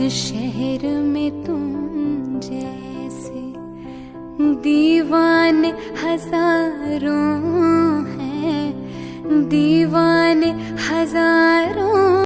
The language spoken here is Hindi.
इस शहर में तुम जैसे दीवाने हज़ारों हैं। दीवाने